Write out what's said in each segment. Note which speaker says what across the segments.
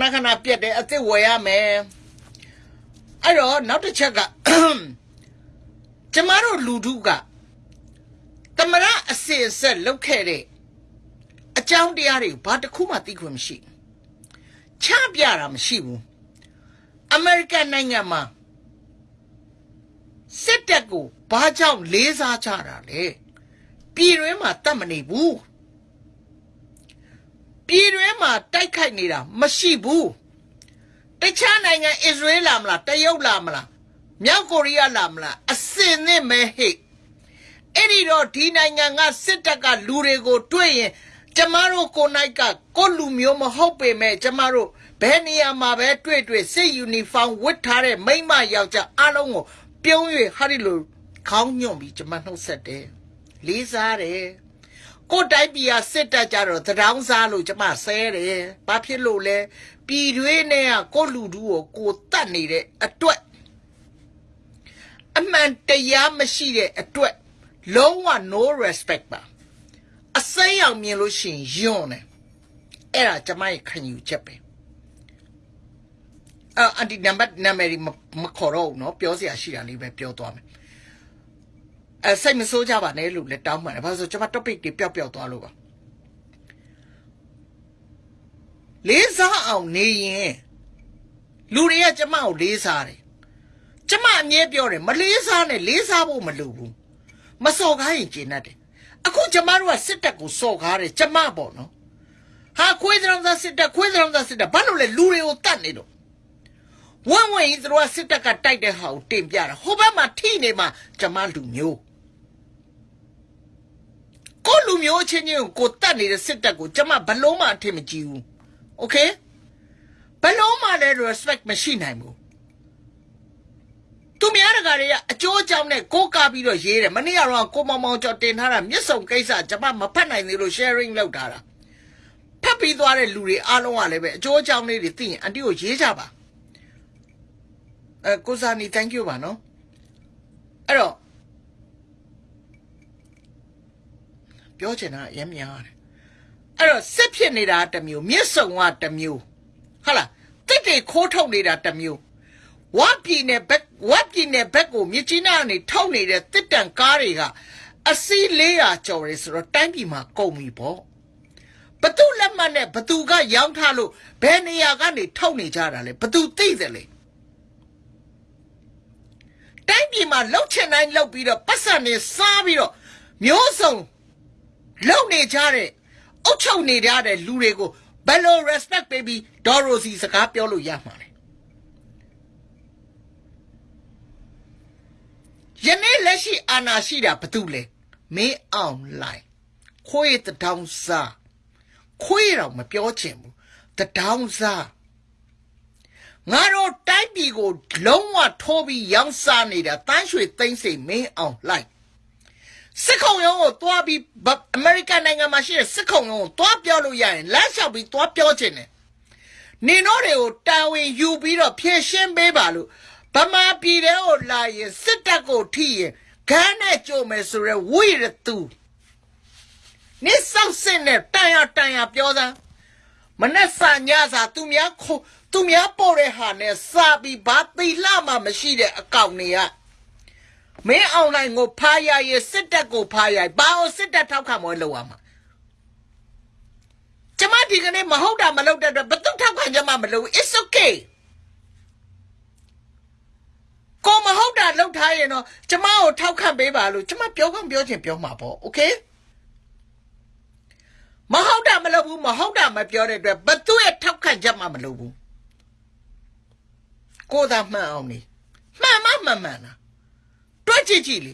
Speaker 1: ခဏခဏပြက်တယ်အစ်စ်ဝယ်ရမယ်အဲ့တော့နောက်တစ်ချက်ကကျမတို့လူထုကတမရအစစ်အဆက်လုပ်ခဲ့တဲ့အကြောင်းတရားတွေဘာတစ်ခုမှသိခွင့်မရှိဘူးချပြတာမရှိဘူးအမေရိကန်နိုင်ငံမှာစစ်တပ်ကိုဘာကြောင့်လေးစားကြတာလဲပြည်တွင်းမှာတတ်မနေဘူး ပြည်တွင်းမှာတိုက်ခိုက်နေတာမရှိဘူးတခြားနိုင်ငံအစ္စရေးလာမလားတရုတ်လာမလားမြောက်ကိုရီးယားလာမလားအစင်နဲ့မဲဟိတ်အဲ့ဒီတော့ဒီနိုင်ငံကစစ်တပ်ကလူတွေကိုတွေ့ရင်ကျမတို့ကိုနိုင်ကကိုလူမျိုးမဟုတ်ပေမဲ့ကျမတို့ဘယ်နေရာမှာပဲတွေ့တွေ့စစ်ယူနီဖောင်းဝတ်ထားတဲ့မိန်းမယောက်ျားအားလုံးကိုပြုံး၍ဟာဒီလိုခေါင်းညွန့်ပြီးကျမနှုတ်ဆက်တယ်လေးစားတယ် ကိုယ်တိုင်းပြည်ကစစ်တပ်ကြတော့သတောင်းစားလို့ကျမဆဲတယ်။ဘာဖြစ်လို့လဲ။ပြည်တွင်းနဲ့ကကိုယ့်လူတူကိုကိုယ်တတ်နေတဲ့အတွက်အမှန်တရားမရှိတဲ့အတွက်လုံးဝ no respect ပါ။အစိမ်းအောင်မြင်လို့ရှိရင်ယွန်းတယ်။အဲ့ဒါကျမရဲ့ခံယူချက်ပဲ။အာအန်တီနံပါတ်နာမည်မမခေါ်တော့ဘူးเนาะပြောစရာရှိတာလေးပဲပြောသွားမယ်။ အဲစိတ်မဆိုးကြပါနဲ့လို့လည်းတောင်းပန်တယ်။ဘာလို့လဲဆိုကျွန်မ topic တွေပျောက်ပျောက်သွားလို့ပါ။လေးစားအောင်နေရင်လူတွေကကျမကိုလေးစားတယ်။ကျမအမြဲပြောတယ်မလေးစားနဲ့လေးစားဖို့မလိုဘူး။မစော်ကားရင်ကျင်တတ်တယ်။အခုကျမတို့ကစစ်တပ်ကိုစော်ကားတယ်ကျမပေါ့နော်။ဟာခွေးစံသားစစ်တပ်ခွေးစံသားစစ်တပ်ဘာလို့လဲလူတွေကိုတတ်နေတော့ဝမ်းဝင်ကြီးတို့ကစစ်တပ်ကတိုက်တဲ့ဟာကိုတင်ပြတာဟိုဘက်မှာထိနေမှာကျမလူမျိုး ကိုလူမျိုးအချင်းချင်းကိုကိုတတ်နေတဲ့စစ်တပ်ကိုကျမဘလုံးမှအထင်မကြီးဘူးโอเคဘလုံးမှလည်း respect မရှိနိုင်ဘူးသူများတကာတွေကအကျိုးအကြောင်းနဲ့ကိုးကားပြီးတော့ရေးတယ်မနေ့ကတော့ကိုမောင်မောင်ကျော်တင်ထားတာမျက်စုံကိစ္စကျမမဖတ်နိုင်သေးလို့ sharing လုပ်ထားတာဖတ်ပြီးသွားတဲ့လူတွေအားလုံးကလည်းပဲအကျိုးအကြောင်းလေးတွေသိရင်အန်တီကိုရေးကြပါအဲကိုစာနီ thank you ပါနော်အဲ့တော့ ပြောချင်တာအရင်များတယ်အဲ့တော့စစ်ဖြစ်နေတာတစ်မျိုးမျက်စုံကတစ်မျိုးဟုတ်လားတစ်တွေခိုးထုတ်နေတာတစ်မျိုးဝါပြည်နယ်ဘက်ဝါပြည်နယ်ဘက်ကိုမြစ်ကြီးနားကနေထုတ်နေတဲ့တစ်တန်ကားတွေကအစီး400ကျော်တယ်ဆိုတော့တိုင်းပြည်မှာကုန်ပြီပေါ့ဘသူလက်မှတ်နဲ့ဘသူကရောင်းထားလို့ဘယ်နေရာကနေထုတ်နေကြတာလဲဘသူသိတယ်လဲတိုင်းပြည်မှာလှုပ်ချင်တိုင်းလှုပ်ပြီးတော့ပတ်စံနေစားပြီးတော့မျိုးစုံ လုံနေကြတဲ့အုတ်ချုပ်နေကြတဲ့လူတွေကိုဘယ်လို respect ပေးပြီးဒေါ်ရိုစီစကားပြောလို့ရမှာလဲယနေ့လက်ရှိအာဏာရှိတာဘာတူလဲမင်းအောင်လိုက်ခွေးတထောင်စားခွေးတော့မပြောချင်ဘူးတထောင်စားငါတို့တိုက်ပြည်ကိုလုံးဝထိုးပြီးရောင်းစားနေတာတန်းရွှေသိမ့်စိမ်မင်းအောင်လိုက် စစ်ခုံရုံးကိုတွားပြီးအမေရိကန်နိုင်ငံမှာရှိတဲ့စစ်ခုံရုံးကိုတွားပြောလို့ရရင်လမ်းလျှောက်ပြီးတွားပြောချင်တယ်နင်တို့တွေကိုတာဝန်ယူပြီးတော့ဖြည့်ရှင်းပေးပါလို့ဗမာပြည်တဲ့ကိုလာရင်စစ်တပ်ကိုထိရင်ခန်းနဲ့ကြိုမယ်ဆိုရဲဝိရသူနေဆောက်စစ်နဲ့တန်ရတန်ရပြောစမ်းမနဲ့စာညစာသူများခိုသူများပို့တဲ့ဟာနဲ့စာပြီးဘာတိလှမှမရှိတဲ့အကောင့်တွေက မင်းအွန်လိုင်းကိုဖားရရဲ့စစ်တပ်ကိုဖားရဘာလို့စစ်တပ်ထောက်ခံမလို့လောက်ရမှာကျမဒီကနေ့မဟုတ်တာမလုပ်တဲ့အတွက်ဘယ်သူထောက်ခံကြမှာမလုပ် it's okay ကိုမဟုတ်တာလုပ်ထားရင်တော့ကျမကိုထောက်ခံပေးပါလို့ကျမပြောခွင့်ပြောချင်ပြောမှာပေါ့ okay မဟုတ်တာမလုပ်ဘူးမဟုတ်တာမပြောတဲ့အတွက်ဘသူရဲ့ထောက်ခံချက်မှမလုပ်ဘူးကိုသာမှန်အောင်နေမှန်မှမှန်မှန်လား တွက်ကြည့်ကြည့်လေ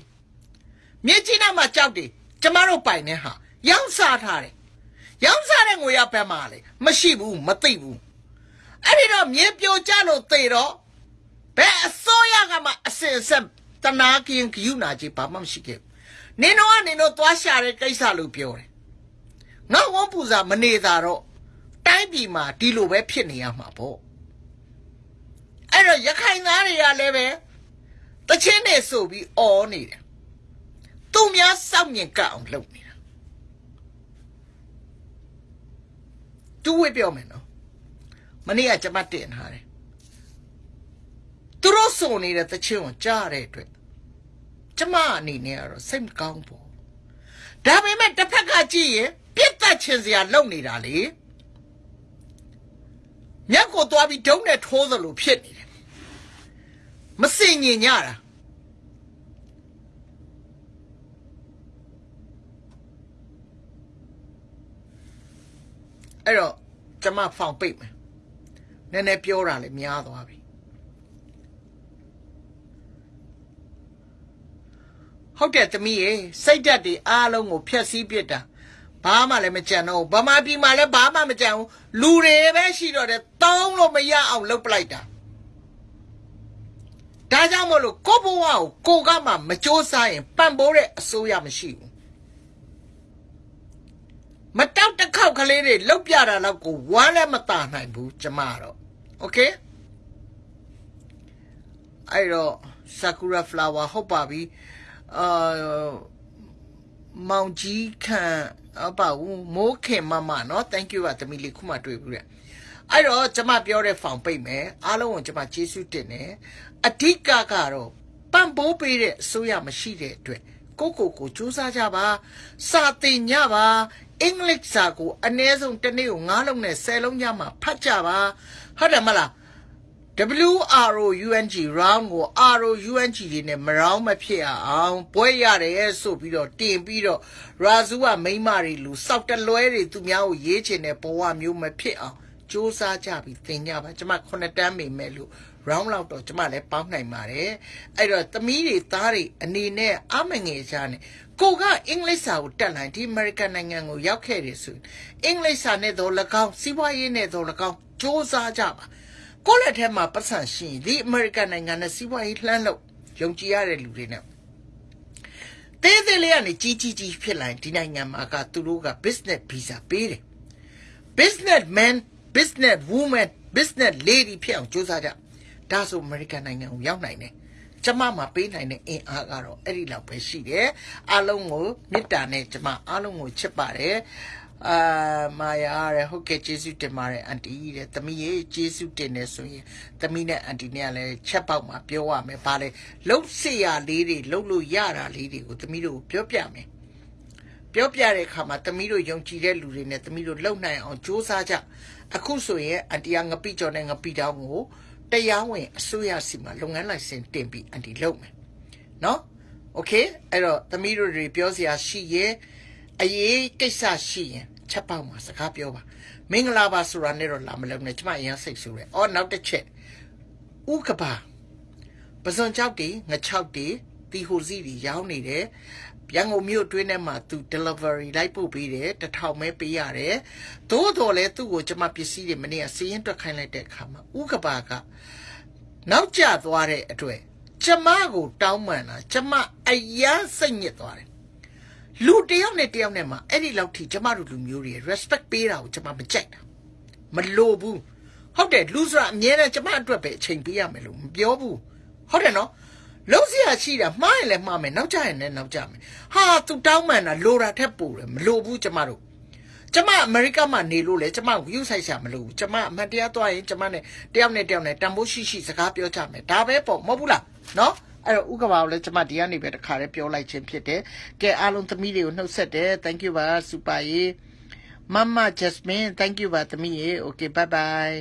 Speaker 1: မြေကြီးနားမှာကြောက်တယ်ကျမတို့ပိုင်နေဟာရောင်းစားထားတယ်ရောင်းစားတဲ့ငွေရဘက်မှာလေမရှိဘူးမသိဘူးအဲ့ဒီတော့မြေပြိုကျလို့သေတော့ဘယ်အစိုးရကမှအစင်ဆက်တနာကင်းယူနာကြီးဘာမှမရှိခဲ့နင်တို့ကနင်တို့သွားရှာတဲ့ကိစ္စလို့ပြောတယ်ငါဝန်းပူစာမနေတာတော့တိုင်းပြည်မှာဒီလိုပဲဖြစ်နေရမှာပေါ့အဲ့တော့ရခိုင်သားတွေကလည်းပဲ တချင်းနေဆိုပြီးအော်နေတယ်သူများစောင့်မြင်ကအောင်လုပ်နေတာတူဝေပြောမယ်နော်မနေ့ကကျမတင်ထားတယ်သူတို့စုံနေတဲ့တချင်းကိုကြားရတဲ့အတွက်ကျမအနေနဲ့ကတော့စိတ်မကောင်းဘူးဒါပေမဲ့တစ်ဖက်ကကြည့်ရင်ပြစ်တက်ချင်စရာလုပ်နေတာလေမြက်ကိုသွားပြီးဒုံးနဲ့ထိုးသလိုဖြစ်နေတယ် မစင်ញင်ညတာအဲ့တော့ကျမဖောင်ပိတ်မယ်နည်းနည်းပြောတာလည်းများသွားပြီဟုတ်တယ်သမီးရေစိတ်ဓာတ်တွေအားလုံးကိုဖျက်ဆီးပစ်တာဘာမှလည်းမကြံတော့ဘူးဗမာပြည်မှာလည်းဘာမှမကြံဘူးလူတွေပဲရှိတော့တယ်တောင်းလို့မရအောင်လုပ်ပလိုက်တာ ဒါကြောင့်မလို့ကိုဘဝကိုကိုကမှမစ조사ရင်ပံ့ပိုးတဲ့အစိုးရမရှိဘူးမတောက်တစ်ခေါက်ကလေးတွေလောက်ပြတာတော့ကိုဝမ်းလည်းမตาနိုင်ဘူးကျမတော့โอเคအဲ့တော့ sakura flower ဟုတ်ပါပြီအာမောင်ကြီးခန့်အပဦးမိုးခင်မမเนาะ thank you ပါသမီးလေးခုမှတွေ့ဘူးတဲ့ အဲ့တော့ကျမပြောတဲ့ဖောင်ပိတ်မယ်အားလုံးကိုကျမကျေးဇူးတင်တယ်အဓိကကတော့ပံ့ပိုးပေးတဲ့အစိုးရမရှိတဲ့အတွက်ကိုကိုကိုစူးစမ်းကြပါစာသင်ကြပါအင်္ဂလိပ်စာကိုအနည်းဆုံးတစ်နေ့ကို9လုံးနဲ့10လုံးညမှာဖတ်ကြပါဟုတ်တယ်မလား WROUNG round ကို ROUNG တွေနဲ့မရောင်းမဖြစ်အောင်ပွဲရတယ်ဆိုပြီးတော့တင်ပြီးတော့ရာဇူကမိမတွေလူစောက်တလွဲတွေသူများကိုရေးချင်တဲ့ဘဝမျိုးမဖြစ်အောင် စူးစမ်းကြပြီးသင်ကြပါကျမခုနှစ်တန်းမိမဲ့လို့ round လောက်တော့ကျမလည်းပေါင်းနိုင်ပါတယ်အဲ့တော့သမီးတွေသားတွေအနေနဲ့အမငယ်ချာနဲ့ကိုကအင်္ဂလိပ်စာကိုတက်လိုက်ဒီအမေရိကန်နိုင်ငံကိုရောက်ခဲ့တယ်ဆိုအင်္ဂလိပ်စာနဲ့တော့၎င်းစီးပွားရေးနဲ့တော့၎င်းစူးစမ်းကြပါကိုယ့်လက်ထဲမှာပတ်စံရှိရင်ဒီအမေရိကန်နိုင်ငံနဲ့စီးပွားရေးလှမ်းလို့ယုံကြည်ရတဲ့လူတွေနဲ့သေးသေးလေးကနေကြီးကြီးကြီးဖြစ်လာရင်ဒီနိုင်ငံမှာကသူတို့က business visa ပေးတယ် business man business woman business lady ဖြစ်အောင်ကြိုးစားကြဒါဆိုအမေရိကန်နိုင်ငံကိုရောက်နိုင်တယ်ကျမမှာပေးနိုင်တဲ့အင်အားကတော့အဲ့ဒီလောက်ပဲရှိတယ်အားလုံးကိုမေတ္တာနဲ့ကျမအားလုံးကိုချစ်ပါတယ်အာမာယာရဲဟုတ်ကဲ့ကျေးဇူးတင်ပါတယ်အန်တီတဲ့သမီးရေကျေးဇူးတင်နေဆိုရင်သမီးနဲ့အန်တီနဲ့ကလည်းချက်ပေါက်မှာပြောရမယ်ဗာလေလှုပ်စရာလေးတွေလှုပ်လို့ရတာလေးတွေကိုသမီးတို့ပြောပြမယ် ပြောပြတဲ့အခါမှာသမီးတို့ယုံကြည်တဲ့လူတွေနဲ့သမီးတို့လှုပ်နိုင်အောင်စူးစမ်းကြအခုဆိုရင်အန်တီကငပိကျော်နဲ့ငပိတောင်းကိုတရားဝင်အစိုးရစီမှာလုပ်ငန်းလိုင်စင်တင်ပြီးအန်တီလုပ်မယ်နော်โอเคအဲ့တော့သမီးတို့တွေပြောစရာရှိရင်အရေးကိစ္စရှိရင်ချက်ပေါက်မှာစကားပြောပါမင်္ဂလာပါဆိုတာနဲ့တော့လာမလုံးနဲ့ကျမအရင်စိတ်ဆိုးတယ်အော်နောက်တစ်ချက်ဥကပါပစွန်ချောက်တီငချောက်တီတီဟိုစီတွေရောင်းနေတယ် ရန်ကုန်မြို့အတွင်းထဲမှာသူ delivery လိုက်ပို့ပေးတယ်တထောင်ပဲပေးရတယ်သို့တော်လဲသူ့ကိုကျမပစ္စည်းတွေမနေ့ကစီးရင်တွက်ခိုင်းလိုက်တဲ့အခါမှာဥကပါကနောက်ကျသွားတဲ့အတွက်ကျမကိုတောင်းပန်တာကျမအယမ်းစိတ်ညစ်သွားတယ်လူတယောက်နဲ့တယောက်နဲ့မှအဲ့ဒီလောက်ထိကျမတို့လူမျိုးတွေ respect ပေးတာကိုကျမမကြိုက်တာမလိုဘူးဟုတ်တယ်လူဆိုတာအမြဲတမ်းကျမအတွက်ပဲအချိန်ပေးရမယ်လို့မပြောဘူးဟုတ်တယ်နော် လုံးစရာရှိတာမှားရင်လည်းမှားမယ်နောက်ကျရင်လည်းနောက်ကျမယ်ဟာသူတောင်းမှန်တာလိုတာထက်ပိုတယ်မလိုဘူးကျမတို့ကျမအမေရိကမှာနေလို့လေကျမကိုယူဆိုင်ရှာမလို့ကျမအမှန်တရားသွားရင်ကျမနဲ့တယောက်နဲ့တယောက်နဲ့တန်ဖိုးရှိရှိစကားပြောကြမယ်ဒါပဲပေါ့မဟုတ်ဘူးလားနော်အဲ့တော့ဥက္ကဘာကိုလည်းကျမဒီကနေပဲတခါတည်းပြောလိုက်ခြင်းဖြစ်တယ်ကဲအားလုံးသမီးတွေကိုနှုတ်ဆက်တယ် thank you ပါစူပါရေမမ Jasmine thank you ပါသမီးရေ okay bye bye